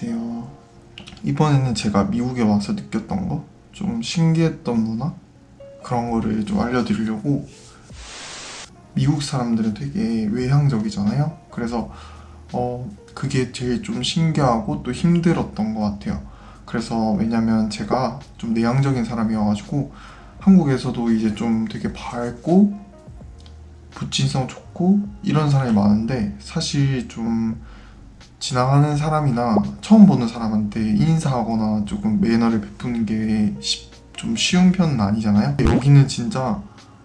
안녕하세요. 이번에는 제가 미국에 와서 느꼈던 거, 좀 신기했던 문화 그런 거를 좀 알려드리려고 미국 사람들은 되게 외향적이잖아요. 그래서 어 그게 제일 좀 신기하고 또 힘들었던 것 같아요. 그래서 왜냐면 제가 좀 내향적인 사람이어가지고 한국에서도 이제 좀 되게 밝고 부친성 좋고 이런 사람이 많은데 사실 좀 지나가는 사람이나 처음 보는 사람한테 인사하거나 조금 매너를 베푸는 게 좀 쉬운 편은 아니잖아요? 여기는 진짜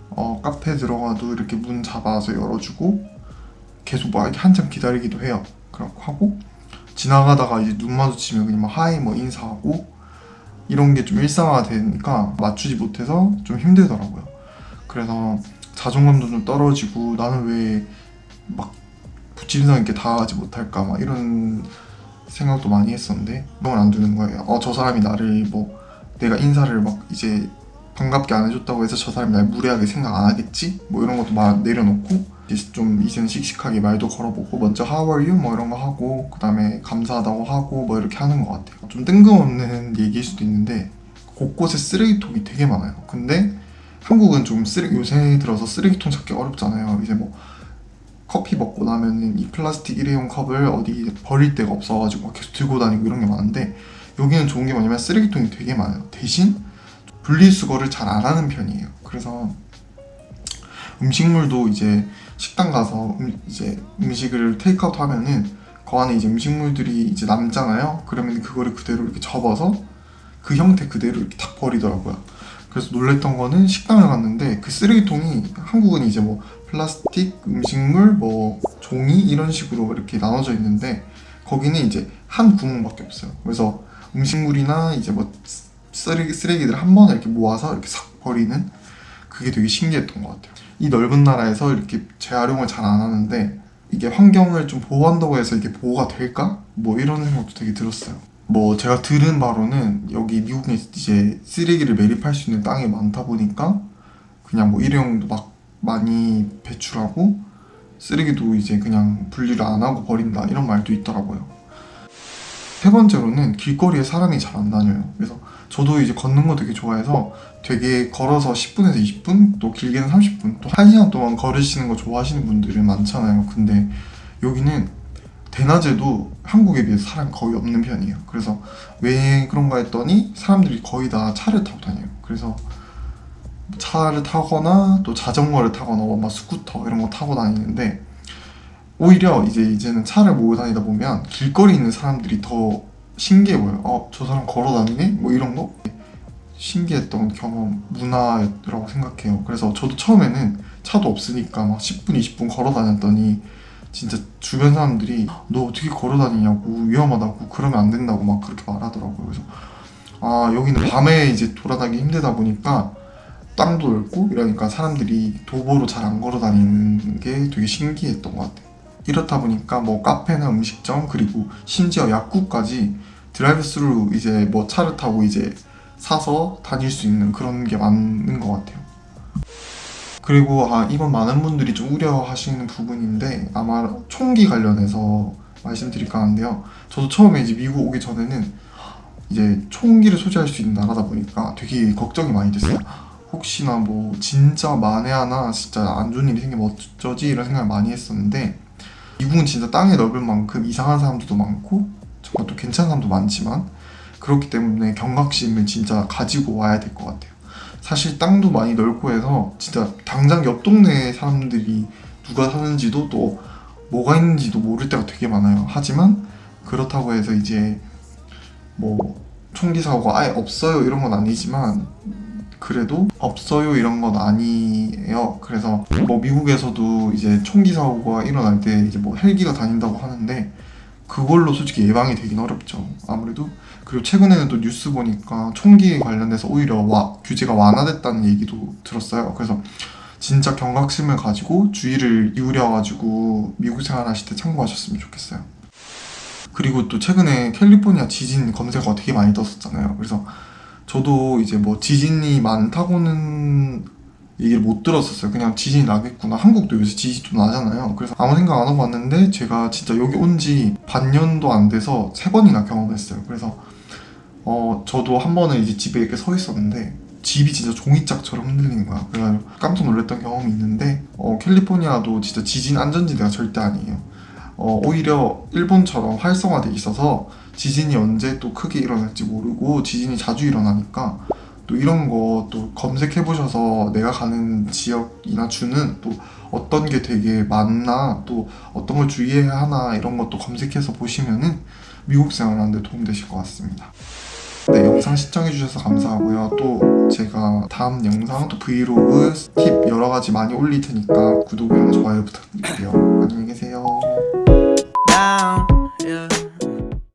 어, 카페 들어가도 이렇게 문 잡아서 열어주고 계속 막 이렇게 한참 기다리기도 해요. 그렇고 하고 지나가다가 이제 눈 마주치면 그냥 막 하이 뭐 인사하고 이런 게 좀 일상화가 되니까 맞추지 못해서 좀 힘들더라고요. 그래서 자존감도 좀 떨어지고 나는 왜 막 부침성 있게 다가가지 못할까 막 이런 생각도 많이 했었는데 그건 안 두는 거예요 어 저 사람이 나를 뭐 내가 인사를 막 이제 반갑게 안 해줬다고 해서 저 사람이 날 무례하게 생각 안 하겠지? 뭐 이런 것도 막 내려놓고 이제 좀 이제는 씩씩하게 말도 걸어보고 먼저 How are you? 뭐 이런 거 하고 그 다음에 감사하다고 하고 뭐 이렇게 하는 것 같아요 좀 뜬금없는 얘기일 수도 있는데 곳곳에 쓰레기통이 되게 많아요 근데 한국은 좀 쓰레 요새 들어서 쓰레기통 찾기 어렵잖아요 이제 뭐 커피 먹고 나면은 이 플라스틱 일회용 컵을 어디 버릴 데가 없어가지고 계속 들고 다니고 이런 게 많은데 여기는 좋은 게 뭐냐면 쓰레기통이 되게 많아요. 대신 분리수거를 잘 안 하는 편이에요. 그래서 음식물도 이제 식당 가서 음, 이제 음식을 테이크아웃 하면은 그 안에 이제 음식물들이 이제 남잖아요. 그러면 그거를 그대로 이렇게 접어서 그 형태 그대로 이렇게 딱 버리더라고요 그래서 놀랬던 거는 식당을 갔는데 그 쓰레기통이 한국은 이제 뭐 플라스틱, 음식물, 뭐 종이 이런 식으로 이렇게 나눠져 있는데 거기는 이제 한 구멍밖에 없어요. 그래서 음식물이나 이제 뭐 쓰레기, 쓰레기들 한 번에 이렇게 모아서 이렇게 싹 버리는 그게 되게 신기했던 것 같아요. 이 넓은 나라에서 이렇게 재활용을 잘 안 하는데 이게 환경을 좀 보호한다고 해서 이게 보호가 될까? 뭐 이런 생각도 되게 들었어요 뭐 제가 들은 바로는 여기 미국에 이제 쓰레기를 매립할 수 있는 땅이 많다 보니까 그냥 뭐 일회용도 막 많이 배출하고 쓰레기도 이제 그냥 분리를 안 하고 버린다 이런 말도 있더라고요. 세 번째로는 길거리에 사람이 잘 안 다녀요. 그래서 저도 이제 걷는 거 되게 좋아해서 되게 걸어서 10분에서 20분 또 길게는 30분 또 1시간 동안 걸으시는 거 좋아하시는 분들이 많잖아요. 근데 여기는 대낮에도 한국에 비해서 사람이 거의 없는 편이에요 그래서 왜 그런가 했더니 사람들이 거의 다 차를 타고 다녀요 그래서 차를 타거나 또 자전거를 타거나 막 스쿠터 이런 거 타고 다니는데 오히려 이제 이제는 차를 몰고 다니다 보면 길거리에 있는 사람들이 더 신기해 보여요 어? 저 사람 걸어 다니네? 뭐 이런 거? 신기했던 경험, 문화라고 생각해요 그래서 저도 처음에는 차도 없으니까 막 10분, 20분 걸어 다녔더니 진짜 주변 사람들이 너 어떻게 걸어 다니냐고 위험하다고 그러면 안 된다고 막 그렇게 말하더라고요. 그래서 아 여기는 밤에 이제 돌아다니기 힘들다 보니까 땅도 넓고 이러니까 사람들이 도보로 잘 안 걸어 다니는 게 되게 신기했던 것 같아요. 이렇다 보니까 뭐 카페나 음식점 그리고 심지어 약국까지 드라이브 스루 이제 뭐 차를 타고 이제 사서 다닐 수 있는 그런 게 많은 것 같아요 그리고 아 이건 많은 분들이 좀 우려하시는 부분인데 아마 총기 관련해서 말씀드릴까 하는데요. 저도 처음에 이제 미국 오기 전에는 이제 총기를 소지할 수 있는 나라다 보니까 되게 걱정이 많이 됐어요. 혹시나 뭐 진짜 만에 하나 진짜 안 좋은 일이 생기면 어쩌지? 이런 생각을 많이 했었는데 미국은 진짜 땅이 넓은 만큼 이상한 사람들도 많고 정말 또 괜찮은 사람도 많지만 그렇기 때문에 경각심을 진짜 가지고 와야 될 것 같아요 사실 땅도 많이 넓고 해서 진짜 당장 옆 동네 사람들이 누가 사는지도 또 뭐가 있는지도 모를 때가 되게 많아요. 하지만 그렇다고 해서 이제 뭐 총기 사고가 아예 없어요 이런 건 아니지만 그래도 없어요 이런 건 아니에요. 그래서 뭐 미국에서도 이제 총기 사고가 일어날 때 이제 뭐 헬기가 다닌다고 하는데 그걸로 솔직히 예방이 되긴 어렵죠. 아무래도 그리고 최근에는 또 뉴스 보니까 총기에 관련돼서 오히려 와, 규제가 완화됐다는 얘기도 들었어요. 그래서 진짜 경각심을 가지고 주의를 기울여가지고 미국 생활하실 때 참고하셨으면 좋겠어요. 그리고 또 최근에 캘리포니아 지진 검색어가 되게 많이 떴었잖아요. 그래서 저도 이제 뭐 지진이 많다고는 얘기를 못 들었었어요. 그냥 지진이 나겠구나. 한국도 요새 지진 좀 나잖아요. 그래서 아무 생각 안 하고 왔는데 제가 진짜 여기 온 지 반년도 안 돼서 세 번이나 경험했어요. 그래서 어 저도 한 번은 이제 집에 이렇게 서 있었는데 집이 진짜 종이짝처럼 흔들리는 거야. 그래가지고 깜짝 놀랐던 경험이 있는데 어 캘리포니아도 진짜 지진 안전지대가 절대 아니에요. 어 오히려 일본처럼 활성화돼 있어서 지진이 언제 또 크게 일어날지 모르고 지진이 자주 일어나니까 또 이런 거 또 검색해 보셔서 내가 가는 지역이나 주는 또 어떤 게 되게 많나 또 어떤 걸 주의해야 하나 이런 것도 검색해서 보시면은 미국 생활하는 데 도움 되실 것 같습니다. 네, 영상 시청해 주셔서 감사하고요. 또 제가 다음 영상 또 브이로그 팁 여러 가지 많이 올릴 테니까 구독이랑 좋아요 부탁드릴게요. 안녕히 계세요.